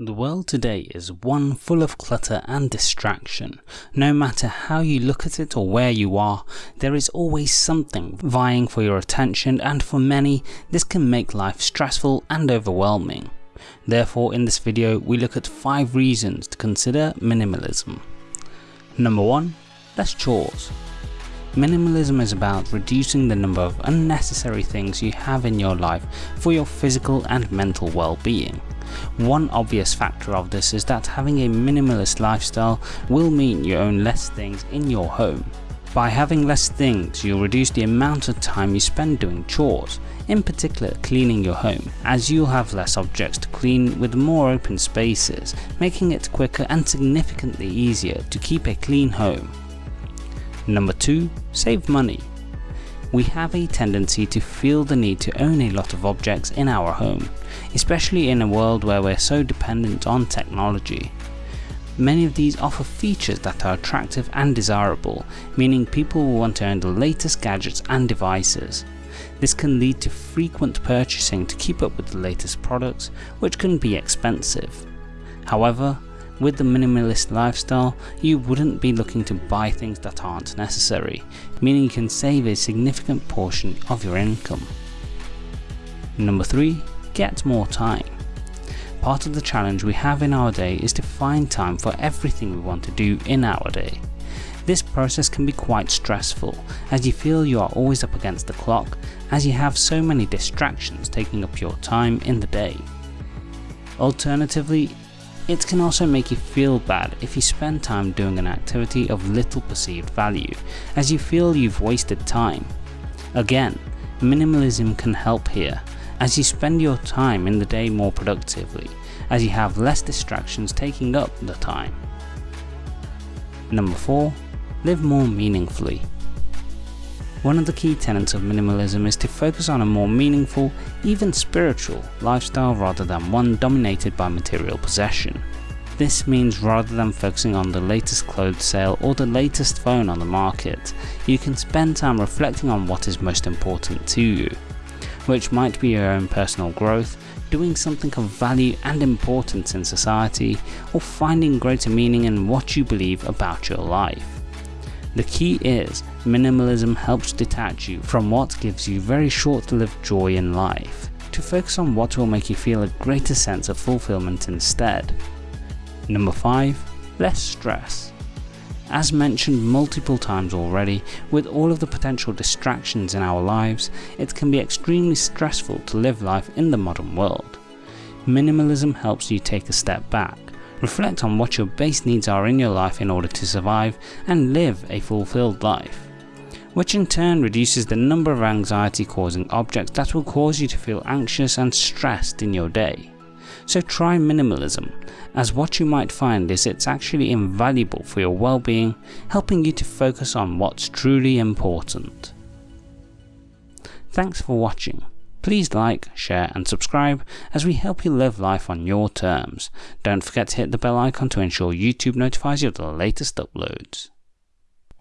The world today is one full of clutter and distraction. No matter how you look at it or where you are, there is always something vying for your attention and for many, this can make life stressful and overwhelming. Therefore in this video we look at 5 reasons to consider minimalism. Number 1. Less chores. Minimalism is about reducing the number of unnecessary things you have in your life for your physical and mental well-being. One obvious factor of this is that having a minimalist lifestyle will mean you own less things in your home. By having less things, you'll reduce the amount of time you spend doing chores, in particular cleaning your home, as you'll have less objects to clean with more open spaces, making it quicker and significantly easier to keep a clean home. Number 2. Save money we have a tendency to feel the need to own a lot of objects in our home, especially in a world where we're so dependent on technology. Many of these offer features that are attractive and desirable, meaning people will want to own the latest gadgets and devices. This can lead to frequent purchasing to keep up with the latest products, which can be expensive. However, with the minimalist lifestyle, you wouldn't be looking to buy things that aren't necessary, meaning you can save a significant portion of your income. Number 3. Get more time. Part of the challenge we have in our day is to find time for everything we want to do in our day. This process can be quite stressful as you feel you are always up against the clock as you have so many distractions taking up your time in the day. Alternatively, it can also make you feel bad if you spend time doing an activity of little perceived value, as you feel you've wasted time. Again, minimalism can help here, as you spend your time in the day more productively, as you have less distractions taking up the time. Number 4. Live more meaningfully. One of the key tenets of minimalism is to focus on a more meaningful, even spiritual, lifestyle rather than one dominated by material possession. This means rather than focusing on the latest clothes sale or the latest phone on the market, you can spend time reflecting on what is most important to you, which might be your own personal growth, doing something of value and importance in society, or finding greater meaning in what you believe about your life. The key is, minimalism helps detach you from what gives you very short-lived joy in life, to focus on what will make you feel a greater sense of fulfillment instead. Number 5. Less stress. As mentioned multiple times already, with all of the potential distractions in our lives, it can be extremely stressful to live life in the modern world. Minimalism helps you take a step back, Reflect on what your base needs are in your life in order to survive and live a fulfilled life, which in turn reduces the number of anxiety causing objects that will cause you to feel anxious and stressed in your day. So try minimalism, as what you might find is it's actually invaluable for your well-being, helping you to focus on what's truly important. Thanks for watching. Please like, share and subscribe as we help you live life on your terms. Don't forget to hit the bell icon to ensure YouTube notifies you of the latest uploads.